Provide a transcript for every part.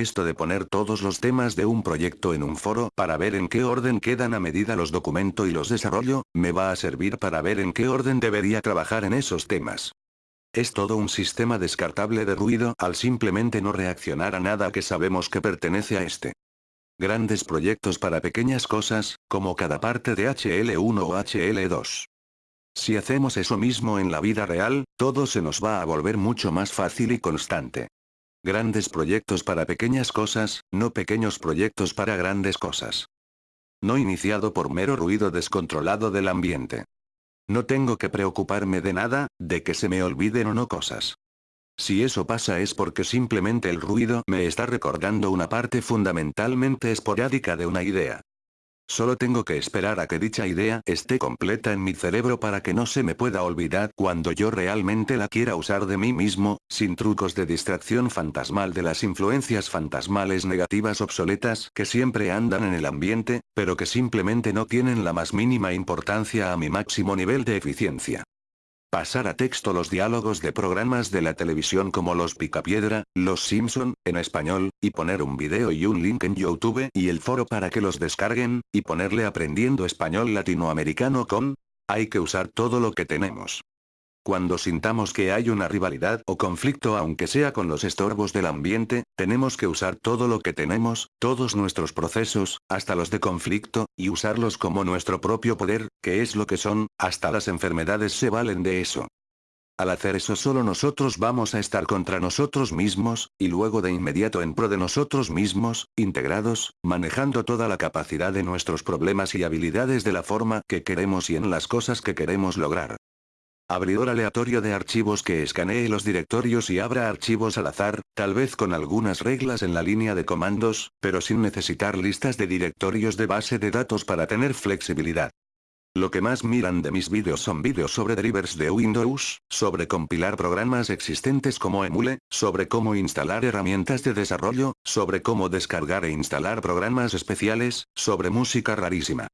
Esto de poner todos los temas de un proyecto en un foro para ver en qué orden quedan a medida los documento y los desarrollo, me va a servir para ver en qué orden debería trabajar en esos temas. Es todo un sistema descartable de ruido al simplemente no reaccionar a nada que sabemos que pertenece a este. Grandes proyectos para pequeñas cosas, como cada parte de HL1 o HL2. Si hacemos eso mismo en la vida real, todo se nos va a volver mucho más fácil y constante. Grandes proyectos para pequeñas cosas, no pequeños proyectos para grandes cosas. No iniciado por mero ruido descontrolado del ambiente. No tengo que preocuparme de nada, de que se me olviden o no cosas. Si eso pasa es porque simplemente el ruido me está recordando una parte fundamentalmente esporádica de una idea. Solo tengo que esperar a que dicha idea esté completa en mi cerebro para que no se me pueda olvidar cuando yo realmente la quiera usar de mí mismo, sin trucos de distracción fantasmal de las influencias fantasmales negativas obsoletas que siempre andan en el ambiente, pero que simplemente no tienen la más mínima importancia a mi máximo nivel de eficiencia. Pasar a texto los diálogos de programas de la televisión como Los Picapiedra, Los Simpson, en español, y poner un video y un link en YouTube y el foro para que los descarguen, y ponerle aprendiendo español latinoamericano con... Hay que usar todo lo que tenemos. Cuando sintamos que hay una rivalidad o conflicto aunque sea con los estorbos del ambiente, tenemos que usar todo lo que tenemos, todos nuestros procesos, hasta los de conflicto, y usarlos como nuestro propio poder, que es lo que son, hasta las enfermedades se valen de eso. Al hacer eso solo nosotros vamos a estar contra nosotros mismos, y luego de inmediato en pro de nosotros mismos, integrados, manejando toda la capacidad de nuestros problemas y habilidades de la forma que queremos y en las cosas que queremos lograr. Abridor aleatorio de archivos que escanee los directorios y abra archivos al azar, tal vez con algunas reglas en la línea de comandos, pero sin necesitar listas de directorios de base de datos para tener flexibilidad. Lo que más miran de mis vídeos son vídeos sobre drivers de Windows, sobre compilar programas existentes como Emule, sobre cómo instalar herramientas de desarrollo, sobre cómo descargar e instalar programas especiales, sobre música rarísima.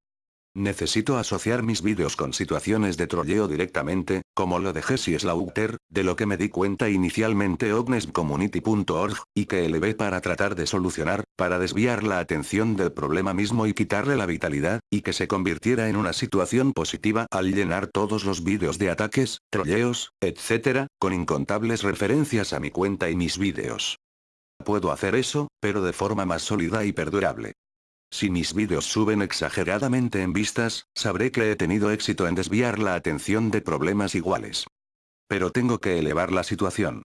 Necesito asociar mis vídeos con situaciones de trolleo directamente, como lo de Jesse Slaughter, de lo que me di cuenta inicialmente ognescommunity.org, y que elevé para tratar de solucionar, para desviar la atención del problema mismo y quitarle la vitalidad, y que se convirtiera en una situación positiva al llenar todos los vídeos de ataques, trolleos, etc., con incontables referencias a mi cuenta y mis vídeos. Puedo hacer eso, pero de forma más sólida y perdurable. Si mis vídeos suben exageradamente en vistas, sabré que he tenido éxito en desviar la atención de problemas iguales. Pero tengo que elevar la situación.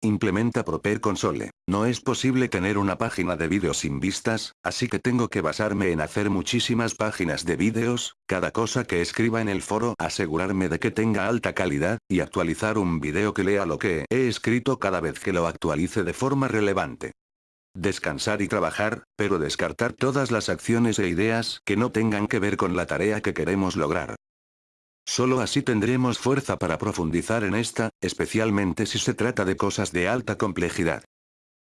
Implementa Proper Console. No es posible tener una página de vídeos sin vistas, así que tengo que basarme en hacer muchísimas páginas de vídeos, cada cosa que escriba en el foro asegurarme de que tenga alta calidad, y actualizar un vídeo que lea lo que he escrito cada vez que lo actualice de forma relevante descansar y trabajar, pero descartar todas las acciones e ideas que no tengan que ver con la tarea que queremos lograr. Solo así tendremos fuerza para profundizar en esta, especialmente si se trata de cosas de alta complejidad.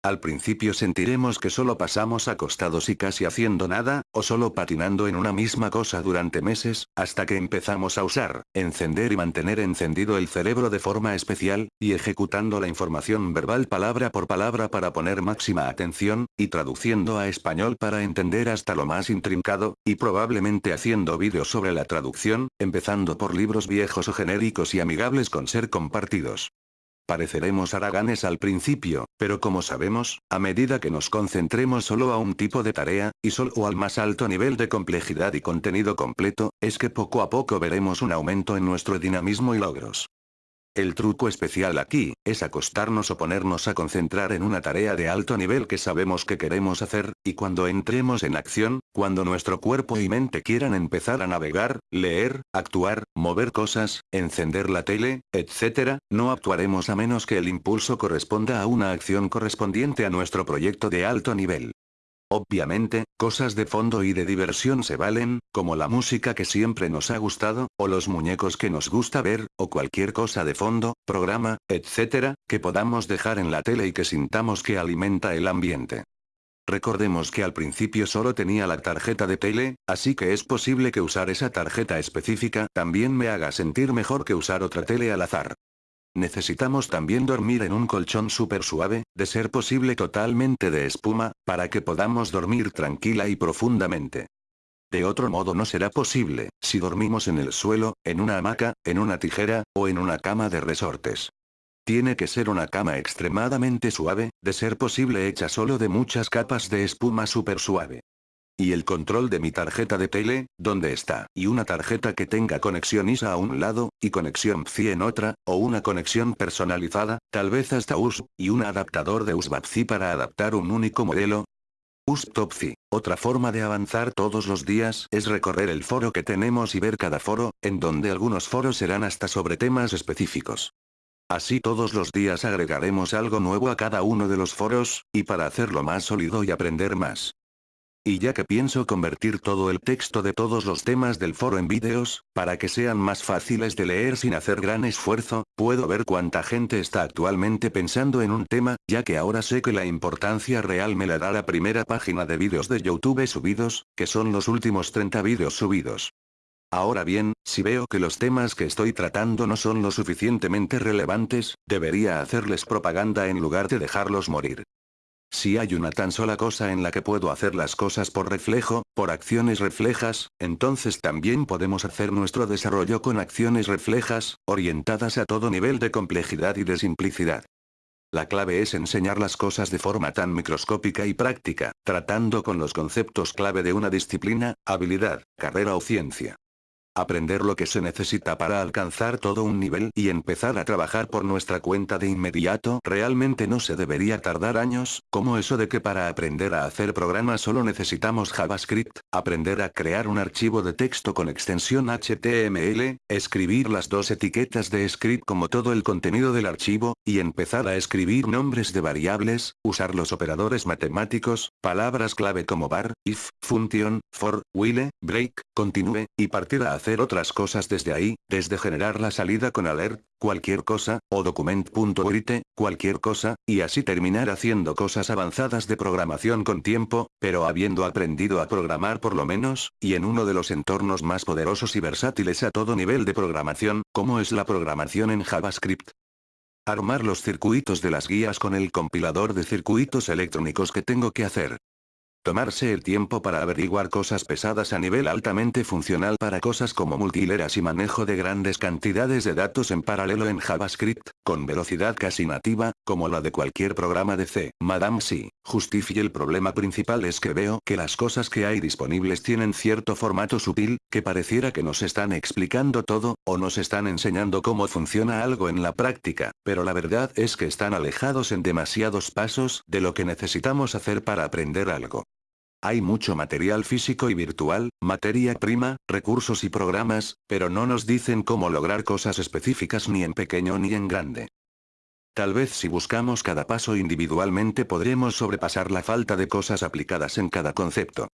Al principio sentiremos que solo pasamos acostados y casi haciendo nada, o solo patinando en una misma cosa durante meses, hasta que empezamos a usar, encender y mantener encendido el cerebro de forma especial, y ejecutando la información verbal palabra por palabra para poner máxima atención, y traduciendo a español para entender hasta lo más intrincado, y probablemente haciendo vídeos sobre la traducción, empezando por libros viejos o genéricos y amigables con ser compartidos. Pareceremos haraganes al principio, pero como sabemos, a medida que nos concentremos solo a un tipo de tarea, y solo al más alto nivel de complejidad y contenido completo, es que poco a poco veremos un aumento en nuestro dinamismo y logros. El truco especial aquí, es acostarnos o ponernos a concentrar en una tarea de alto nivel que sabemos que queremos hacer, y cuando entremos en acción, cuando nuestro cuerpo y mente quieran empezar a navegar, leer, actuar, mover cosas, encender la tele, etc., no actuaremos a menos que el impulso corresponda a una acción correspondiente a nuestro proyecto de alto nivel. Obviamente, cosas de fondo y de diversión se valen, como la música que siempre nos ha gustado, o los muñecos que nos gusta ver, o cualquier cosa de fondo, programa, etc., que podamos dejar en la tele y que sintamos que alimenta el ambiente. Recordemos que al principio solo tenía la tarjeta de tele, así que es posible que usar esa tarjeta específica también me haga sentir mejor que usar otra tele al azar. Necesitamos también dormir en un colchón súper suave, de ser posible totalmente de espuma, para que podamos dormir tranquila y profundamente. De otro modo no será posible, si dormimos en el suelo, en una hamaca, en una tijera, o en una cama de resortes. Tiene que ser una cama extremadamente suave, de ser posible hecha solo de muchas capas de espuma súper suave. Y el control de mi tarjeta de tele, ¿dónde está? Y una tarjeta que tenga conexión ISA a un lado, y conexión PCI en otra, o una conexión personalizada, tal vez hasta USB, y un adaptador de USB-C para adaptar un único modelo, USTOPFI. Otra forma de avanzar todos los días es recorrer el foro que tenemos y ver cada foro, en donde algunos foros serán hasta sobre temas específicos. Así todos los días agregaremos algo nuevo a cada uno de los foros, y para hacerlo más sólido y aprender más. Y ya que pienso convertir todo el texto de todos los temas del foro en vídeos, para que sean más fáciles de leer sin hacer gran esfuerzo, puedo ver cuánta gente está actualmente pensando en un tema, ya que ahora sé que la importancia real me la da la primera página de vídeos de YouTube subidos, que son los últimos 30 vídeos subidos. Ahora bien, si veo que los temas que estoy tratando no son lo suficientemente relevantes, debería hacerles propaganda en lugar de dejarlos morir. Si hay una tan sola cosa en la que puedo hacer las cosas por reflejo, por acciones reflejas, entonces también podemos hacer nuestro desarrollo con acciones reflejas, orientadas a todo nivel de complejidad y de simplicidad. La clave es enseñar las cosas de forma tan microscópica y práctica, tratando con los conceptos clave de una disciplina, habilidad, carrera o ciencia. Aprender lo que se necesita para alcanzar todo un nivel y empezar a trabajar por nuestra cuenta de inmediato. Realmente no se debería tardar años, como eso de que para aprender a hacer programas solo necesitamos JavaScript, aprender a crear un archivo de texto con extensión HTML, escribir las dos etiquetas de script como todo el contenido del archivo, y empezar a escribir nombres de variables, usar los operadores matemáticos, palabras clave como bar, if, function, for, while, break, continue, y partir a hacer otras cosas desde ahí, desde generar la salida con alert, cualquier cosa, o document.write, cualquier cosa, y así terminar haciendo cosas avanzadas de programación con tiempo, pero habiendo aprendido a programar por lo menos, y en uno de los entornos más poderosos y versátiles a todo nivel de programación, como es la programación en JavaScript. Armar los circuitos de las guías con el compilador de circuitos electrónicos que tengo que hacer. Tomarse el tiempo para averiguar cosas pesadas a nivel altamente funcional para cosas como multileras y manejo de grandes cantidades de datos en paralelo en JavaScript, con velocidad casi nativa, como la de cualquier programa de C. Madame sí, justifique el problema principal es que veo que las cosas que hay disponibles tienen cierto formato sutil, que pareciera que nos están explicando todo, o nos están enseñando cómo funciona algo en la práctica, pero la verdad es que están alejados en demasiados pasos de lo que necesitamos hacer para aprender algo. Hay mucho material físico y virtual, materia prima, recursos y programas, pero no nos dicen cómo lograr cosas específicas ni en pequeño ni en grande. Tal vez si buscamos cada paso individualmente podremos sobrepasar la falta de cosas aplicadas en cada concepto.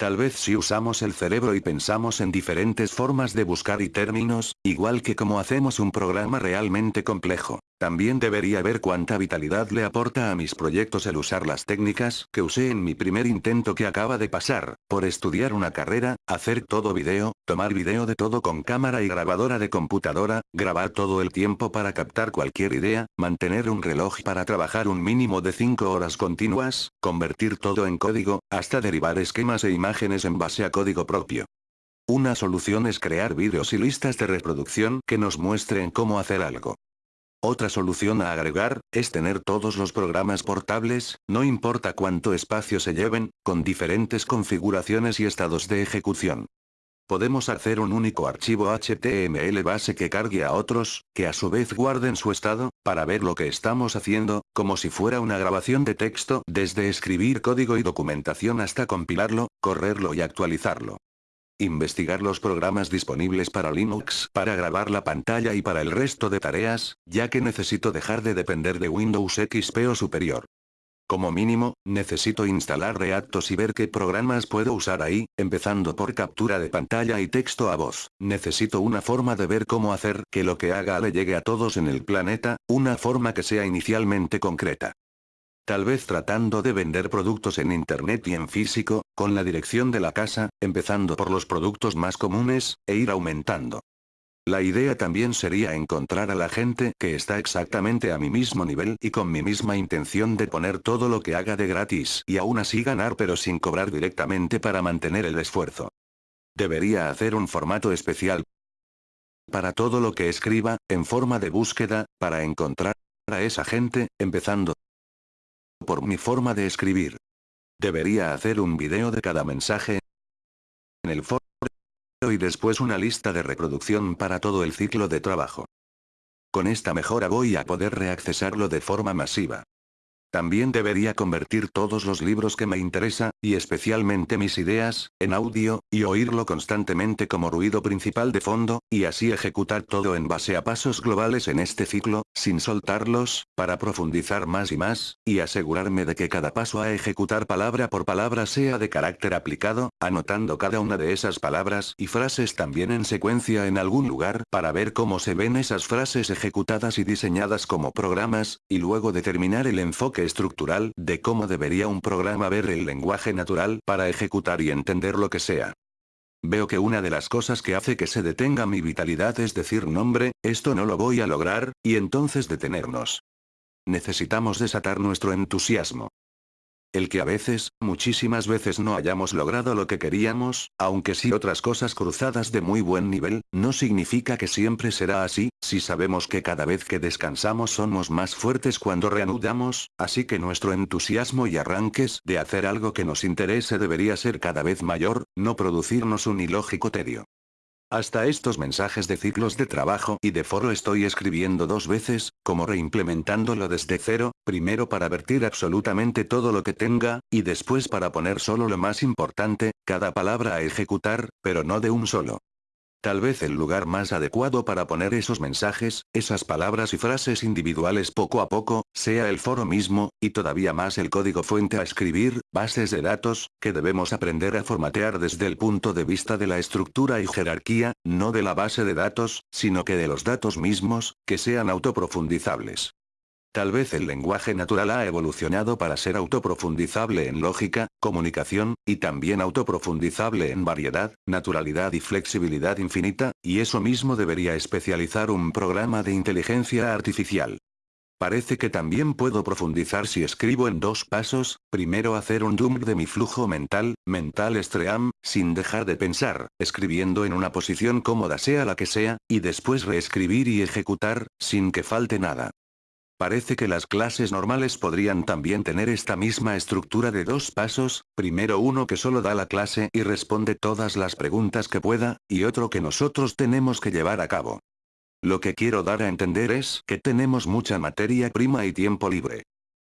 Tal vez si usamos el cerebro y pensamos en diferentes formas de buscar y términos, igual que como hacemos un programa realmente complejo, también debería ver cuánta vitalidad le aporta a mis proyectos el usar las técnicas que usé en mi primer intento que acaba de pasar, por estudiar una carrera, hacer todo video, tomar video de todo con cámara y grabadora de computadora, grabar todo el tiempo para captar cualquier idea, mantener un reloj para trabajar un mínimo de 5 horas continuas, convertir todo en código, hasta derivar esquemas e imágenes en base a código propio. Una solución es crear vídeos y listas de reproducción que nos muestren cómo hacer algo. Otra solución a agregar, es tener todos los programas portables, no importa cuánto espacio se lleven, con diferentes configuraciones y estados de ejecución. Podemos hacer un único archivo HTML base que cargue a otros, que a su vez guarden su estado, para ver lo que estamos haciendo, como si fuera una grabación de texto, desde escribir código y documentación hasta compilarlo, correrlo y actualizarlo. Investigar los programas disponibles para Linux para grabar la pantalla y para el resto de tareas, ya que necesito dejar de depender de Windows XP o superior. Como mínimo, necesito instalar Reactos y ver qué programas puedo usar ahí, empezando por captura de pantalla y texto a voz. Necesito una forma de ver cómo hacer que lo que haga le llegue a todos en el planeta, una forma que sea inicialmente concreta. Tal vez tratando de vender productos en internet y en físico, con la dirección de la casa, empezando por los productos más comunes, e ir aumentando. La idea también sería encontrar a la gente que está exactamente a mi mismo nivel y con mi misma intención de poner todo lo que haga de gratis y aún así ganar pero sin cobrar directamente para mantener el esfuerzo. Debería hacer un formato especial para todo lo que escriba, en forma de búsqueda, para encontrar a esa gente, empezando por mi forma de escribir. Debería hacer un video de cada mensaje en el foro y después una lista de reproducción para todo el ciclo de trabajo. Con esta mejora voy a poder reaccesarlo de forma masiva. También debería convertir todos los libros que me interesa, y especialmente mis ideas, en audio, y oírlo constantemente como ruido principal de fondo, y así ejecutar todo en base a pasos globales en este ciclo, sin soltarlos, para profundizar más y más, y asegurarme de que cada paso a ejecutar palabra por palabra sea de carácter aplicado, anotando cada una de esas palabras y frases también en secuencia en algún lugar, para ver cómo se ven esas frases ejecutadas y diseñadas como programas, y luego determinar el enfoque estructural de cómo debería un programa ver el lenguaje natural para ejecutar y entender lo que sea. Veo que una de las cosas que hace que se detenga mi vitalidad es decir nombre, esto no lo voy a lograr, y entonces detenernos. Necesitamos desatar nuestro entusiasmo. El que a veces, muchísimas veces no hayamos logrado lo que queríamos, aunque sí otras cosas cruzadas de muy buen nivel, no significa que siempre será así, si sabemos que cada vez que descansamos somos más fuertes cuando reanudamos, así que nuestro entusiasmo y arranques de hacer algo que nos interese debería ser cada vez mayor, no producirnos un ilógico tedio. Hasta estos mensajes de ciclos de trabajo y de foro estoy escribiendo dos veces, como reimplementándolo desde cero, primero para vertir absolutamente todo lo que tenga, y después para poner solo lo más importante, cada palabra a ejecutar, pero no de un solo. Tal vez el lugar más adecuado para poner esos mensajes, esas palabras y frases individuales poco a poco, sea el foro mismo, y todavía más el código fuente a escribir, bases de datos, que debemos aprender a formatear desde el punto de vista de la estructura y jerarquía, no de la base de datos, sino que de los datos mismos, que sean autoprofundizables. Tal vez el lenguaje natural ha evolucionado para ser autoprofundizable en lógica, comunicación, y también autoprofundizable en variedad, naturalidad y flexibilidad infinita, y eso mismo debería especializar un programa de inteligencia artificial. Parece que también puedo profundizar si escribo en dos pasos, primero hacer un dump de mi flujo mental, mental stream, sin dejar de pensar, escribiendo en una posición cómoda sea la que sea, y después reescribir y ejecutar, sin que falte nada. Parece que las clases normales podrían también tener esta misma estructura de dos pasos, primero uno que solo da la clase y responde todas las preguntas que pueda, y otro que nosotros tenemos que llevar a cabo. Lo que quiero dar a entender es que tenemos mucha materia prima y tiempo libre.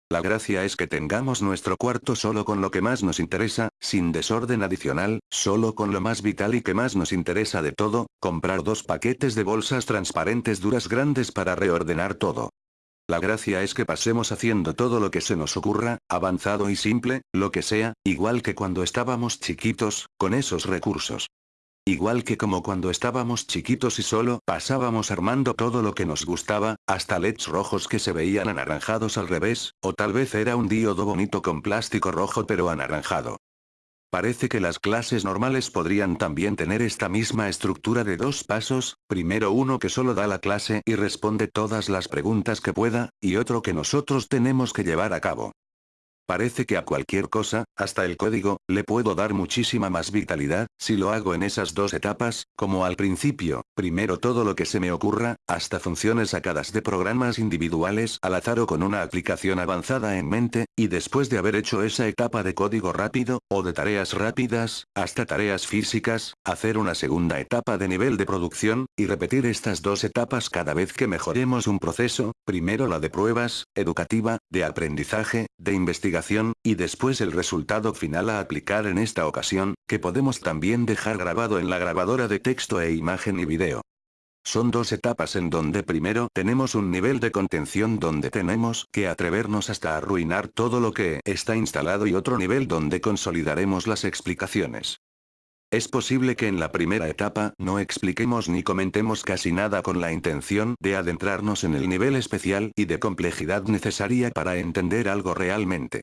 La gracia es que tengamos nuestro cuarto solo con lo que más nos interesa, sin desorden adicional, solo con lo más vital y que más nos interesa de todo, comprar dos paquetes de bolsas transparentes duras grandes para reordenar todo. La gracia es que pasemos haciendo todo lo que se nos ocurra, avanzado y simple, lo que sea, igual que cuando estábamos chiquitos, con esos recursos. Igual que como cuando estábamos chiquitos y solo pasábamos armando todo lo que nos gustaba, hasta LEDs rojos que se veían anaranjados al revés, o tal vez era un diodo bonito con plástico rojo pero anaranjado. Parece que las clases normales podrían también tener esta misma estructura de dos pasos, primero uno que solo da la clase y responde todas las preguntas que pueda, y otro que nosotros tenemos que llevar a cabo. Parece que a cualquier cosa, hasta el código, le puedo dar muchísima más vitalidad, si lo hago en esas dos etapas, como al principio, primero todo lo que se me ocurra, hasta funciones sacadas de programas individuales al azar o con una aplicación avanzada en mente, y después de haber hecho esa etapa de código rápido, o de tareas rápidas, hasta tareas físicas, hacer una segunda etapa de nivel de producción, y repetir estas dos etapas cada vez que mejoremos un proceso, primero la de pruebas, educativa, de aprendizaje, de investigación y después el resultado final a aplicar en esta ocasión, que podemos también dejar grabado en la grabadora de texto e imagen y video. Son dos etapas en donde primero tenemos un nivel de contención donde tenemos que atrevernos hasta arruinar todo lo que está instalado y otro nivel donde consolidaremos las explicaciones. Es posible que en la primera etapa no expliquemos ni comentemos casi nada con la intención de adentrarnos en el nivel especial y de complejidad necesaria para entender algo realmente.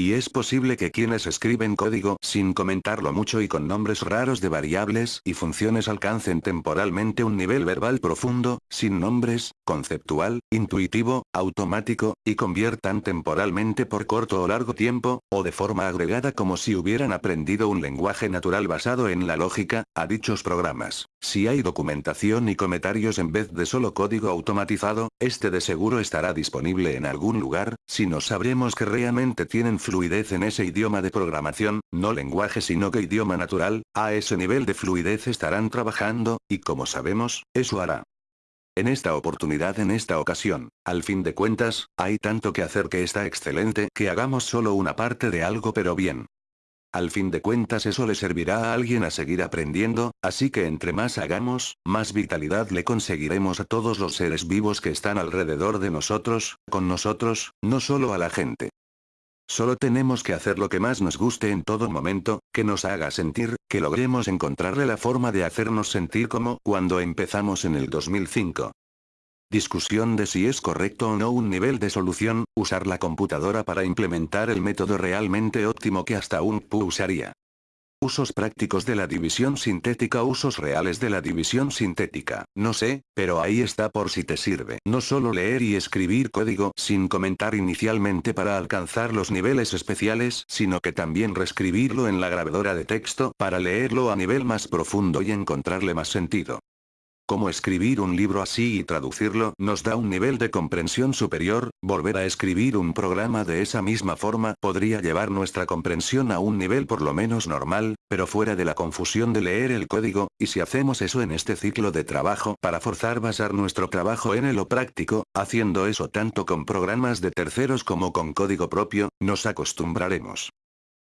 Y es posible que quienes escriben código sin comentarlo mucho y con nombres raros de variables y funciones alcancen temporalmente un nivel verbal profundo, sin nombres, conceptual, intuitivo, automático, y conviertan temporalmente por corto o largo tiempo, o de forma agregada como si hubieran aprendido un lenguaje natural basado en la lógica, a dichos programas. Si hay documentación y comentarios en vez de solo código automatizado, este de seguro estará disponible en algún lugar, si no sabremos que realmente tienen fluidez en ese idioma de programación, no lenguaje sino que idioma natural, a ese nivel de fluidez estarán trabajando, y como sabemos, eso hará. En esta oportunidad en esta ocasión, al fin de cuentas, hay tanto que hacer que está excelente que hagamos solo una parte de algo pero bien. Al fin de cuentas eso le servirá a alguien a seguir aprendiendo, así que entre más hagamos, más vitalidad le conseguiremos a todos los seres vivos que están alrededor de nosotros, con nosotros, no solo a la gente. Solo tenemos que hacer lo que más nos guste en todo momento, que nos haga sentir, que logremos encontrarle la forma de hacernos sentir como cuando empezamos en el 2005. Discusión de si es correcto o no un nivel de solución, usar la computadora para implementar el método realmente óptimo que hasta un PU usaría. Usos prácticos de la división sintética Usos reales de la división sintética, no sé, pero ahí está por si te sirve. No solo leer y escribir código sin comentar inicialmente para alcanzar los niveles especiales, sino que también reescribirlo en la grabadora de texto para leerlo a nivel más profundo y encontrarle más sentido. Cómo escribir un libro así y traducirlo nos da un nivel de comprensión superior, volver a escribir un programa de esa misma forma podría llevar nuestra comprensión a un nivel por lo menos normal, pero fuera de la confusión de leer el código, y si hacemos eso en este ciclo de trabajo para forzar basar nuestro trabajo en lo práctico, haciendo eso tanto con programas de terceros como con código propio, nos acostumbraremos.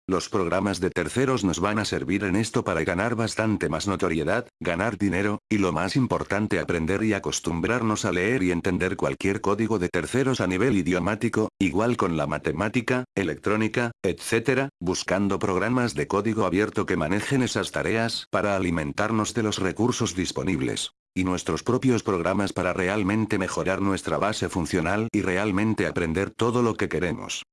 Los programas de terceros nos van a servir en esto para ganar bastante más notoriedad, ganar dinero, y lo más importante aprender y acostumbrarnos a leer y entender cualquier código de terceros a nivel idiomático, igual con la matemática, electrónica, etc., buscando programas de código abierto que manejen esas tareas para alimentarnos de los recursos disponibles y nuestros propios programas para realmente mejorar nuestra base funcional y realmente aprender todo lo que queremos.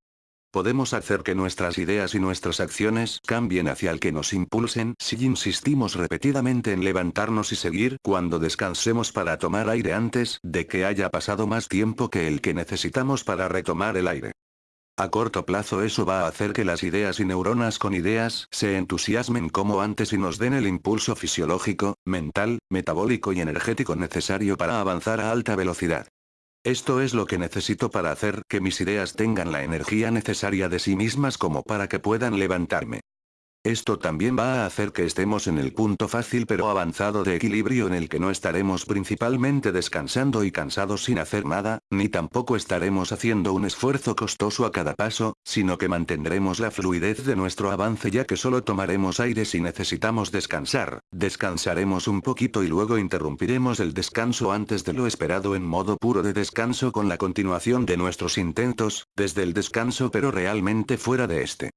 Podemos hacer que nuestras ideas y nuestras acciones cambien hacia el que nos impulsen si insistimos repetidamente en levantarnos y seguir cuando descansemos para tomar aire antes de que haya pasado más tiempo que el que necesitamos para retomar el aire. A corto plazo eso va a hacer que las ideas y neuronas con ideas se entusiasmen como antes y nos den el impulso fisiológico, mental, metabólico y energético necesario para avanzar a alta velocidad. Esto es lo que necesito para hacer que mis ideas tengan la energía necesaria de sí mismas como para que puedan levantarme. Esto también va a hacer que estemos en el punto fácil pero avanzado de equilibrio en el que no estaremos principalmente descansando y cansados sin hacer nada, ni tampoco estaremos haciendo un esfuerzo costoso a cada paso, sino que mantendremos la fluidez de nuestro avance ya que solo tomaremos aire si necesitamos descansar, descansaremos un poquito y luego interrumpiremos el descanso antes de lo esperado en modo puro de descanso con la continuación de nuestros intentos, desde el descanso pero realmente fuera de este.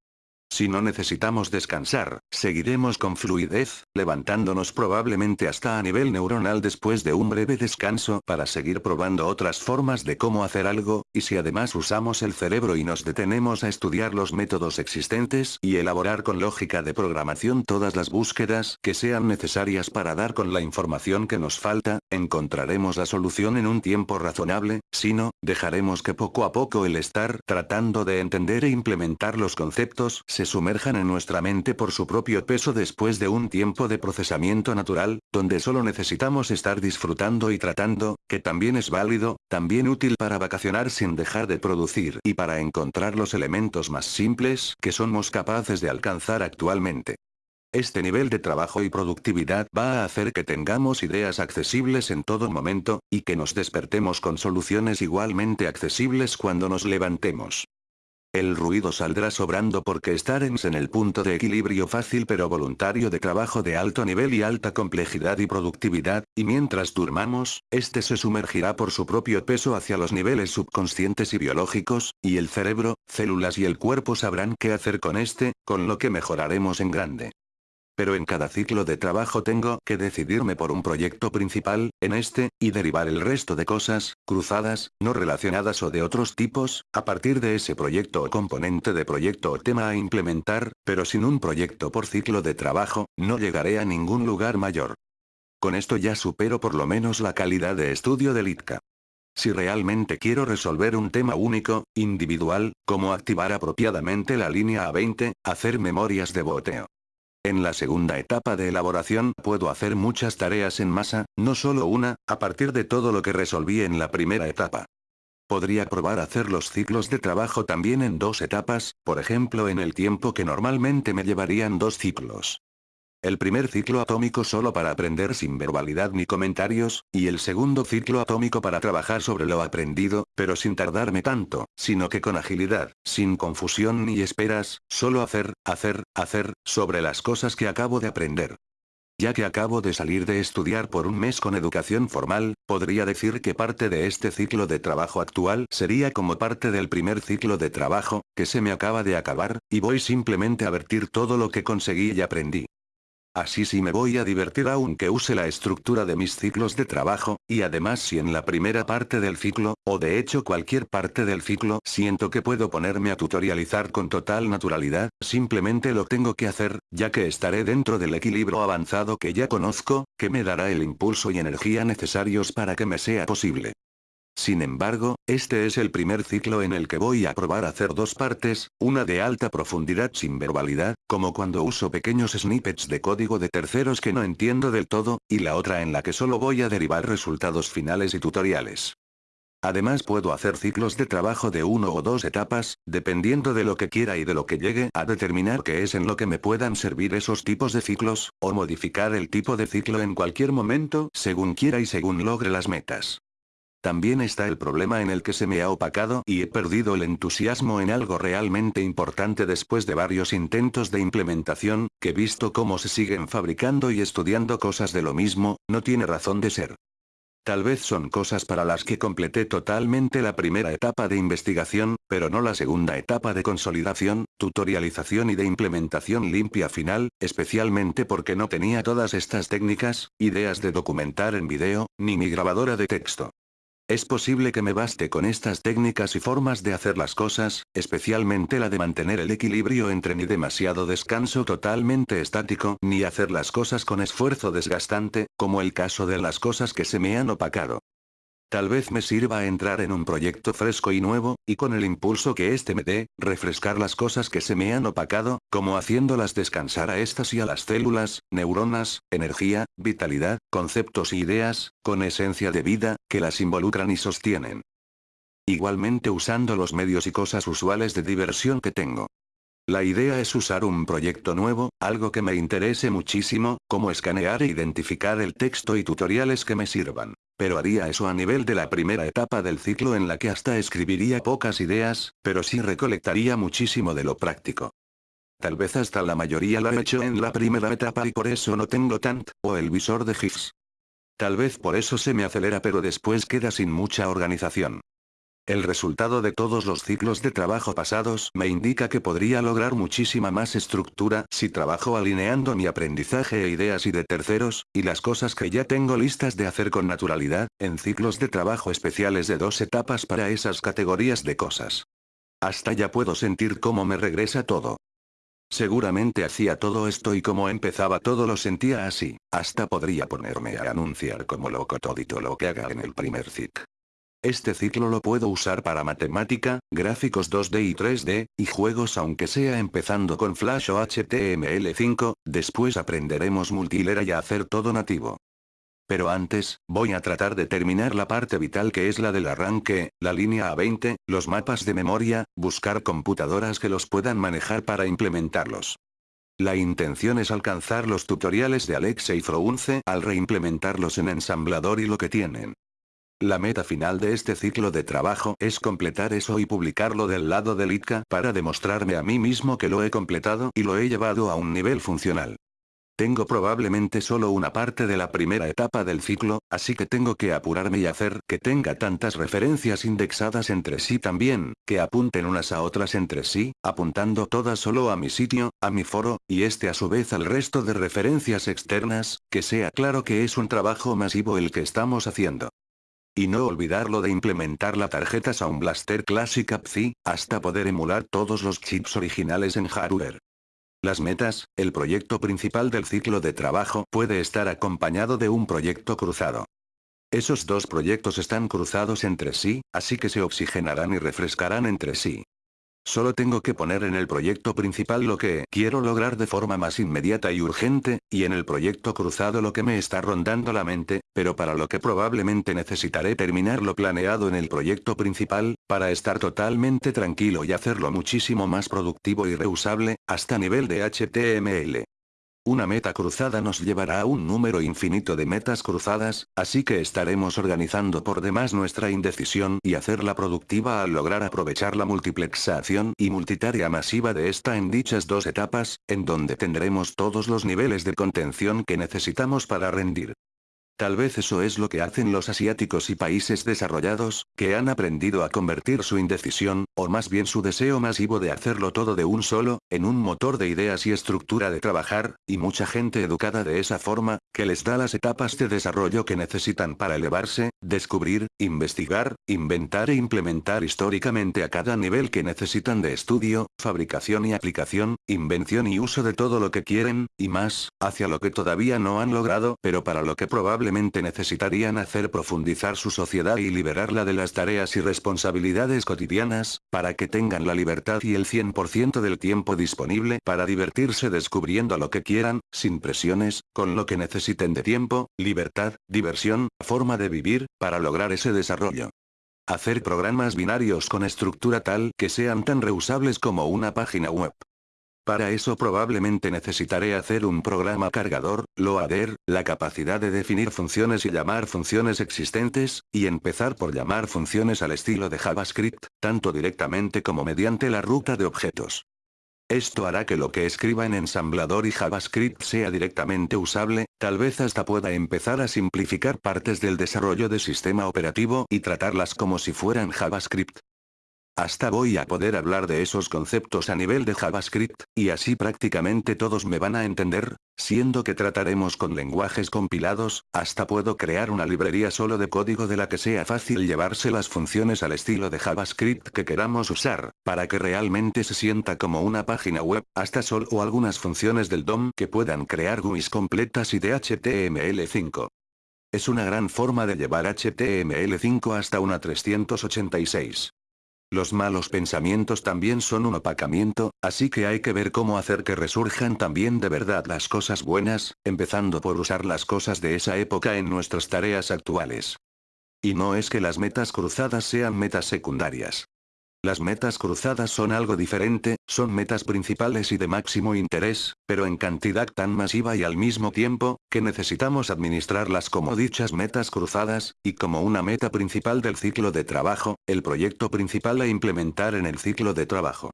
Si no necesitamos descansar, seguiremos con fluidez, levantándonos probablemente hasta a nivel neuronal después de un breve descanso para seguir probando otras formas de cómo hacer algo, y si además usamos el cerebro y nos detenemos a estudiar los métodos existentes y elaborar con lógica de programación todas las búsquedas que sean necesarias para dar con la información que nos falta, encontraremos la solución en un tiempo razonable, si no, dejaremos que poco a poco el estar tratando de entender e implementar los conceptos se sumerjan en nuestra mente por su propio peso después de un tiempo de procesamiento natural, donde solo necesitamos estar disfrutando y tratando, que también es válido, también útil para vacacionar sin dejar de producir y para encontrar los elementos más simples que somos capaces de alcanzar actualmente. Este nivel de trabajo y productividad va a hacer que tengamos ideas accesibles en todo momento, y que nos despertemos con soluciones igualmente accesibles cuando nos levantemos. El ruido saldrá sobrando porque estaremos en el punto de equilibrio fácil pero voluntario de trabajo de alto nivel y alta complejidad y productividad, y mientras durmamos, este se sumergirá por su propio peso hacia los niveles subconscientes y biológicos, y el cerebro, células y el cuerpo sabrán qué hacer con este, con lo que mejoraremos en grande. Pero en cada ciclo de trabajo tengo que decidirme por un proyecto principal, en este, y derivar el resto de cosas, cruzadas, no relacionadas o de otros tipos, a partir de ese proyecto o componente de proyecto o tema a implementar, pero sin un proyecto por ciclo de trabajo, no llegaré a ningún lugar mayor. Con esto ya supero por lo menos la calidad de estudio del ITCA. Si realmente quiero resolver un tema único, individual, como activar apropiadamente la línea A20, hacer memorias de boteo. En la segunda etapa de elaboración puedo hacer muchas tareas en masa, no solo una, a partir de todo lo que resolví en la primera etapa. Podría probar hacer los ciclos de trabajo también en dos etapas, por ejemplo en el tiempo que normalmente me llevarían dos ciclos. El primer ciclo atómico solo para aprender sin verbalidad ni comentarios, y el segundo ciclo atómico para trabajar sobre lo aprendido, pero sin tardarme tanto, sino que con agilidad, sin confusión ni esperas, solo hacer, hacer, hacer, sobre las cosas que acabo de aprender. Ya que acabo de salir de estudiar por un mes con educación formal, podría decir que parte de este ciclo de trabajo actual sería como parte del primer ciclo de trabajo, que se me acaba de acabar, y voy simplemente a vertir todo lo que conseguí y aprendí. Así sí me voy a divertir aunque use la estructura de mis ciclos de trabajo, y además si en la primera parte del ciclo, o de hecho cualquier parte del ciclo, siento que puedo ponerme a tutorializar con total naturalidad, simplemente lo tengo que hacer, ya que estaré dentro del equilibrio avanzado que ya conozco, que me dará el impulso y energía necesarios para que me sea posible. Sin embargo, este es el primer ciclo en el que voy a probar hacer dos partes, una de alta profundidad sin verbalidad, como cuando uso pequeños snippets de código de terceros que no entiendo del todo, y la otra en la que solo voy a derivar resultados finales y tutoriales. Además puedo hacer ciclos de trabajo de uno o dos etapas, dependiendo de lo que quiera y de lo que llegue a determinar qué es en lo que me puedan servir esos tipos de ciclos, o modificar el tipo de ciclo en cualquier momento, según quiera y según logre las metas. También está el problema en el que se me ha opacado y he perdido el entusiasmo en algo realmente importante después de varios intentos de implementación, que visto cómo se siguen fabricando y estudiando cosas de lo mismo, no tiene razón de ser. Tal vez son cosas para las que completé totalmente la primera etapa de investigación, pero no la segunda etapa de consolidación, tutorialización y de implementación limpia final, especialmente porque no tenía todas estas técnicas, ideas de documentar en video, ni mi grabadora de texto. Es posible que me baste con estas técnicas y formas de hacer las cosas, especialmente la de mantener el equilibrio entre ni demasiado descanso totalmente estático ni hacer las cosas con esfuerzo desgastante, como el caso de las cosas que se me han opacado. Tal vez me sirva entrar en un proyecto fresco y nuevo, y con el impulso que éste me dé, refrescar las cosas que se me han opacado, como haciéndolas descansar a estas y a las células, neuronas, energía, vitalidad, conceptos y ideas, con esencia de vida, que las involucran y sostienen. Igualmente usando los medios y cosas usuales de diversión que tengo. La idea es usar un proyecto nuevo, algo que me interese muchísimo, como escanear e identificar el texto y tutoriales que me sirvan. Pero haría eso a nivel de la primera etapa del ciclo en la que hasta escribiría pocas ideas, pero sí recolectaría muchísimo de lo práctico. Tal vez hasta la mayoría lo he hecho en la primera etapa y por eso no tengo tant, o el visor de GIFs. Tal vez por eso se me acelera pero después queda sin mucha organización. El resultado de todos los ciclos de trabajo pasados me indica que podría lograr muchísima más estructura si trabajo alineando mi aprendizaje e ideas y de terceros, y las cosas que ya tengo listas de hacer con naturalidad, en ciclos de trabajo especiales de dos etapas para esas categorías de cosas. Hasta ya puedo sentir cómo me regresa todo. Seguramente hacía todo esto y como empezaba todo lo sentía así, hasta podría ponerme a anunciar como loco todito lo que haga en el primer ciclo. Este ciclo lo puedo usar para matemática, gráficos 2D y 3D, y juegos aunque sea empezando con Flash o HTML5, después aprenderemos multilera y a hacer todo nativo. Pero antes, voy a tratar de terminar la parte vital que es la del arranque, la línea A20, los mapas de memoria, buscar computadoras que los puedan manejar para implementarlos. La intención es alcanzar los tutoriales de Alexa y Frounce al reimplementarlos en ensamblador y lo que tienen. La meta final de este ciclo de trabajo es completar eso y publicarlo del lado del ITCA para demostrarme a mí mismo que lo he completado y lo he llevado a un nivel funcional. Tengo probablemente solo una parte de la primera etapa del ciclo, así que tengo que apurarme y hacer que tenga tantas referencias indexadas entre sí también, que apunten unas a otras entre sí, apuntando todas solo a mi sitio, a mi foro, y este a su vez al resto de referencias externas, que sea claro que es un trabajo masivo el que estamos haciendo. Y no olvidarlo de implementar la tarjeta Sound Blaster Classic APCI, hasta poder emular todos los chips originales en hardware. Las metas, el proyecto principal del ciclo de trabajo puede estar acompañado de un proyecto cruzado. Esos dos proyectos están cruzados entre sí, así que se oxigenarán y refrescarán entre sí. Solo tengo que poner en el proyecto principal lo que quiero lograr de forma más inmediata y urgente, y en el proyecto cruzado lo que me está rondando la mente, pero para lo que probablemente necesitaré terminar lo planeado en el proyecto principal, para estar totalmente tranquilo y hacerlo muchísimo más productivo y reusable, hasta nivel de HTML. Una meta cruzada nos llevará a un número infinito de metas cruzadas, así que estaremos organizando por demás nuestra indecisión y hacerla productiva al lograr aprovechar la multiplexación y multitarea masiva de esta en dichas dos etapas, en donde tendremos todos los niveles de contención que necesitamos para rendir. Tal vez eso es lo que hacen los asiáticos y países desarrollados, que han aprendido a convertir su indecisión, o más bien su deseo masivo de hacerlo todo de un solo, en un motor de ideas y estructura de trabajar, y mucha gente educada de esa forma, que les da las etapas de desarrollo que necesitan para elevarse, descubrir, investigar, inventar e implementar históricamente a cada nivel que necesitan de estudio, fabricación y aplicación, invención y uso de todo lo que quieren, y más, hacia lo que todavía no han logrado, pero para lo que probablemente necesitarían hacer profundizar su sociedad y liberarla de las tareas y responsabilidades cotidianas, para que tengan la libertad y el 100% del tiempo disponible para divertirse descubriendo lo que quieran, sin presiones, con lo que necesiten de tiempo, libertad, diversión, forma de vivir, para lograr ese desarrollo. Hacer programas binarios con estructura tal que sean tan reusables como una página web. Para eso probablemente necesitaré hacer un programa cargador, loader, la capacidad de definir funciones y llamar funciones existentes, y empezar por llamar funciones al estilo de JavaScript, tanto directamente como mediante la ruta de objetos. Esto hará que lo que escriba en ensamblador y JavaScript sea directamente usable, tal vez hasta pueda empezar a simplificar partes del desarrollo de sistema operativo y tratarlas como si fueran JavaScript. Hasta voy a poder hablar de esos conceptos a nivel de JavaScript, y así prácticamente todos me van a entender, siendo que trataremos con lenguajes compilados, hasta puedo crear una librería solo de código de la que sea fácil llevarse las funciones al estilo de JavaScript que queramos usar, para que realmente se sienta como una página web, hasta solo algunas funciones del DOM que puedan crear GUIs completas y de HTML5. Es una gran forma de llevar HTML5 hasta una 386. Los malos pensamientos también son un opacamiento, así que hay que ver cómo hacer que resurjan también de verdad las cosas buenas, empezando por usar las cosas de esa época en nuestras tareas actuales. Y no es que las metas cruzadas sean metas secundarias. Las metas cruzadas son algo diferente, son metas principales y de máximo interés, pero en cantidad tan masiva y al mismo tiempo, que necesitamos administrarlas como dichas metas cruzadas, y como una meta principal del ciclo de trabajo, el proyecto principal a implementar en el ciclo de trabajo.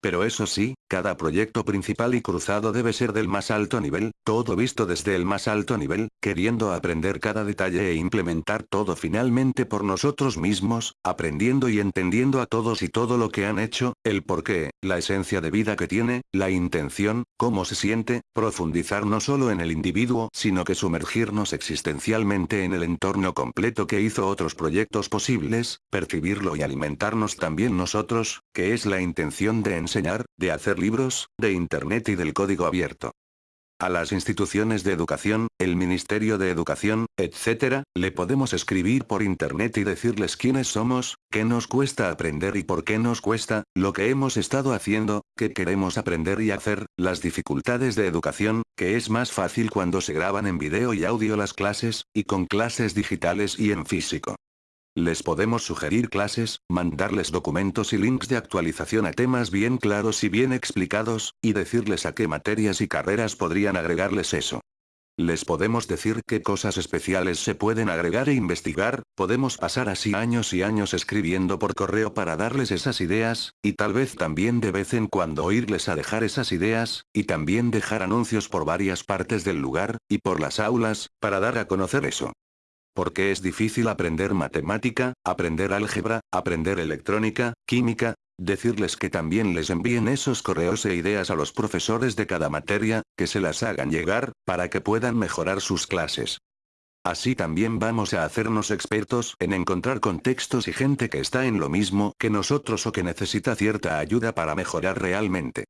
Pero eso sí, cada proyecto principal y cruzado debe ser del más alto nivel, todo visto desde el más alto nivel, queriendo aprender cada detalle e implementar todo finalmente por nosotros mismos, aprendiendo y entendiendo a todos y todo lo que han hecho, el porqué, la esencia de vida que tiene, la intención, cómo se siente, profundizar no solo en el individuo, sino que sumergirnos existencialmente en el entorno completo que hizo otros proyectos posibles, percibirlo y alimentarnos también nosotros, que es la intención de enseñar, de hacer libros, de Internet y del código abierto. A las instituciones de educación, el Ministerio de Educación, etc., le podemos escribir por Internet y decirles quiénes somos, qué nos cuesta aprender y por qué nos cuesta, lo que hemos estado haciendo, qué queremos aprender y hacer, las dificultades de educación, que es más fácil cuando se graban en video y audio las clases, y con clases digitales y en físico. Les podemos sugerir clases, mandarles documentos y links de actualización a temas bien claros y bien explicados, y decirles a qué materias y carreras podrían agregarles eso. Les podemos decir qué cosas especiales se pueden agregar e investigar, podemos pasar así años y años escribiendo por correo para darles esas ideas, y tal vez también de vez en cuando oírles a dejar esas ideas, y también dejar anuncios por varias partes del lugar, y por las aulas, para dar a conocer eso. Porque es difícil aprender matemática, aprender álgebra, aprender electrónica, química, Decirles que también les envíen esos correos e ideas a los profesores de cada materia, que se las hagan llegar, para que puedan mejorar sus clases. Así también vamos a hacernos expertos en encontrar contextos y gente que está en lo mismo que nosotros o que necesita cierta ayuda para mejorar realmente.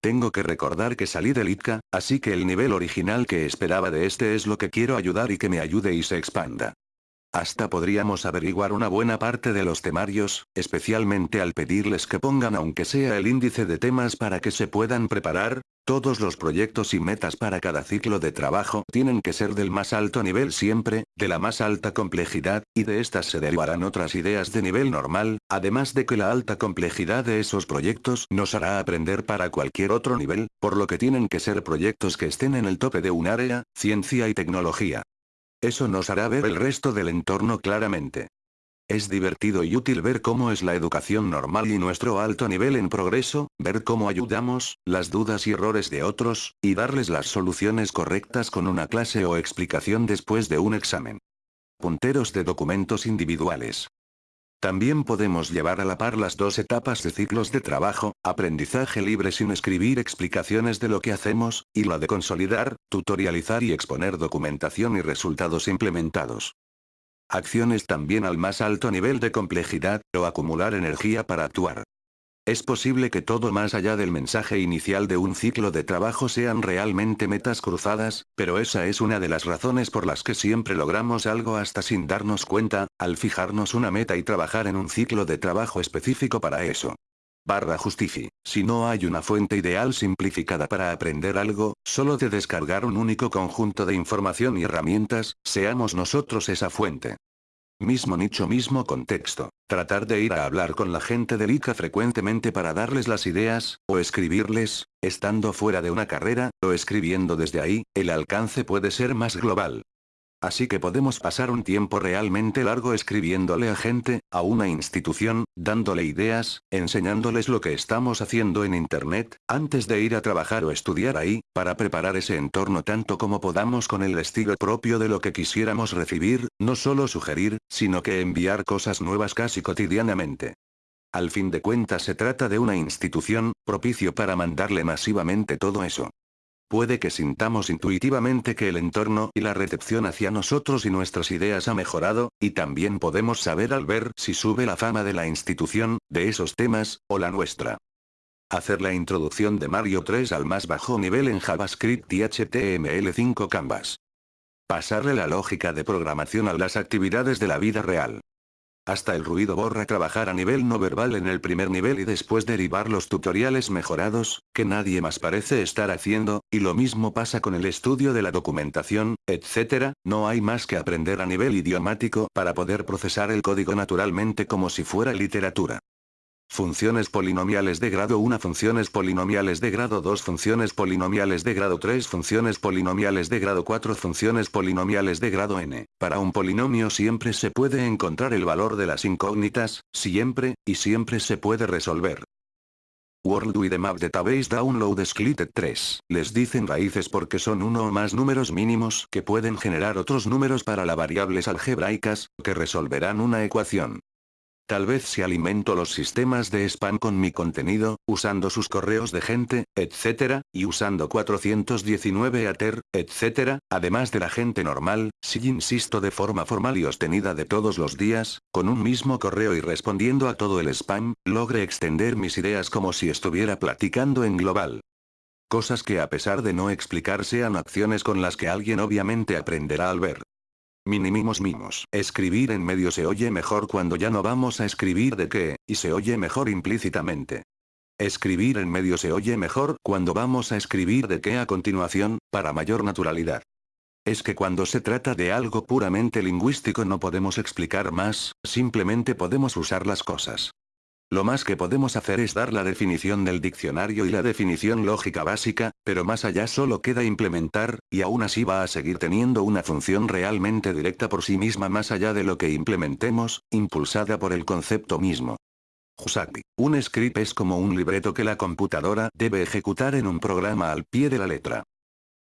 Tengo que recordar que salí del ITCA, así que el nivel original que esperaba de este es lo que quiero ayudar y que me ayude y se expanda. Hasta podríamos averiguar una buena parte de los temarios, especialmente al pedirles que pongan aunque sea el índice de temas para que se puedan preparar, todos los proyectos y metas para cada ciclo de trabajo tienen que ser del más alto nivel siempre, de la más alta complejidad, y de estas se derivarán otras ideas de nivel normal, además de que la alta complejidad de esos proyectos nos hará aprender para cualquier otro nivel, por lo que tienen que ser proyectos que estén en el tope de un área, ciencia y tecnología. Eso nos hará ver el resto del entorno claramente. Es divertido y útil ver cómo es la educación normal y nuestro alto nivel en progreso, ver cómo ayudamos, las dudas y errores de otros, y darles las soluciones correctas con una clase o explicación después de un examen. Punteros de documentos individuales. También podemos llevar a la par las dos etapas de ciclos de trabajo, aprendizaje libre sin escribir explicaciones de lo que hacemos, y la de consolidar, tutorializar y exponer documentación y resultados implementados. Acciones también al más alto nivel de complejidad, o acumular energía para actuar. Es posible que todo más allá del mensaje inicial de un ciclo de trabajo sean realmente metas cruzadas, pero esa es una de las razones por las que siempre logramos algo hasta sin darnos cuenta, al fijarnos una meta y trabajar en un ciclo de trabajo específico para eso. Barra justifi. Si no hay una fuente ideal simplificada para aprender algo, solo de descargar un único conjunto de información y herramientas, seamos nosotros esa fuente. Mismo nicho mismo contexto. Tratar de ir a hablar con la gente del ICA frecuentemente para darles las ideas, o escribirles, estando fuera de una carrera, o escribiendo desde ahí, el alcance puede ser más global. Así que podemos pasar un tiempo realmente largo escribiéndole a gente, a una institución, dándole ideas, enseñándoles lo que estamos haciendo en Internet, antes de ir a trabajar o estudiar ahí, para preparar ese entorno tanto como podamos con el estilo propio de lo que quisiéramos recibir, no solo sugerir, sino que enviar cosas nuevas casi cotidianamente. Al fin de cuentas se trata de una institución, propicio para mandarle masivamente todo eso. Puede que sintamos intuitivamente que el entorno y la recepción hacia nosotros y nuestras ideas ha mejorado, y también podemos saber al ver si sube la fama de la institución, de esos temas, o la nuestra. Hacer la introducción de Mario 3 al más bajo nivel en JavaScript y HTML5 Canvas. Pasarle la lógica de programación a las actividades de la vida real. Hasta el ruido borra trabajar a nivel no verbal en el primer nivel y después derivar los tutoriales mejorados, que nadie más parece estar haciendo, y lo mismo pasa con el estudio de la documentación, etc., no hay más que aprender a nivel idiomático para poder procesar el código naturalmente como si fuera literatura. Funciones polinomiales de grado 1 Funciones polinomiales de grado 2 Funciones polinomiales de grado 3 Funciones polinomiales de grado 4 Funciones polinomiales de grado n. Para un polinomio siempre se puede encontrar el valor de las incógnitas, siempre, y siempre se puede resolver. World with the Map Database Download Splitted 3. Les dicen raíces porque son uno o más números mínimos que pueden generar otros números para las variables algebraicas, que resolverán una ecuación. Tal vez si alimento los sistemas de spam con mi contenido, usando sus correos de gente, etc., y usando 419 ATER, etc., además de la gente normal, si insisto de forma formal y obtenida de todos los días, con un mismo correo y respondiendo a todo el spam, logre extender mis ideas como si estuviera platicando en global. Cosas que a pesar de no explicar sean acciones con las que alguien obviamente aprenderá al ver. Minimimos mimos. Escribir en medio se oye mejor cuando ya no vamos a escribir de qué, y se oye mejor implícitamente. Escribir en medio se oye mejor cuando vamos a escribir de qué a continuación, para mayor naturalidad. Es que cuando se trata de algo puramente lingüístico no podemos explicar más, simplemente podemos usar las cosas. Lo más que podemos hacer es dar la definición del diccionario y la definición lógica básica, pero más allá solo queda implementar, y aún así va a seguir teniendo una función realmente directa por sí misma más allá de lo que implementemos, impulsada por el concepto mismo. Husaki. Un script es como un libreto que la computadora debe ejecutar en un programa al pie de la letra.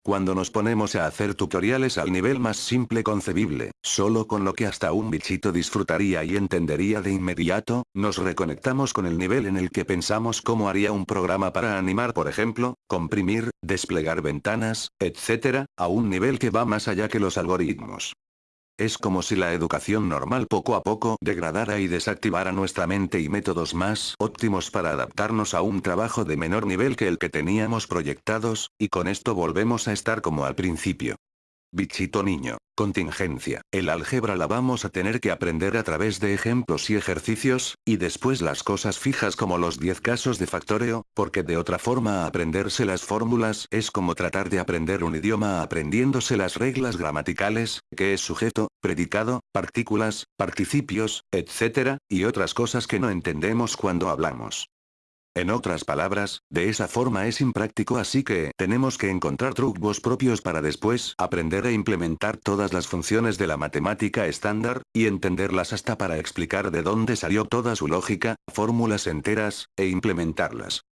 Cuando nos ponemos a hacer tutoriales al nivel más simple concebible, solo con lo que hasta un bichito disfrutaría y entendería de inmediato, nos reconectamos con el nivel en el que pensamos cómo haría un programa para animar por ejemplo, comprimir, desplegar ventanas, etc., a un nivel que va más allá que los algoritmos. Es como si la educación normal poco a poco degradara y desactivara nuestra mente y métodos más óptimos para adaptarnos a un trabajo de menor nivel que el que teníamos proyectados, y con esto volvemos a estar como al principio. Bichito niño. Contingencia. El álgebra la vamos a tener que aprender a través de ejemplos y ejercicios, y después las cosas fijas como los 10 casos de factoreo, porque de otra forma aprenderse las fórmulas es como tratar de aprender un idioma aprendiéndose las reglas gramaticales, que es sujeto, predicado, partículas, participios, etc., y otras cosas que no entendemos cuando hablamos. En otras palabras, de esa forma es impráctico así que tenemos que encontrar trucos propios para después aprender a implementar todas las funciones de la matemática estándar, y entenderlas hasta para explicar de dónde salió toda su lógica, fórmulas enteras, e implementarlas.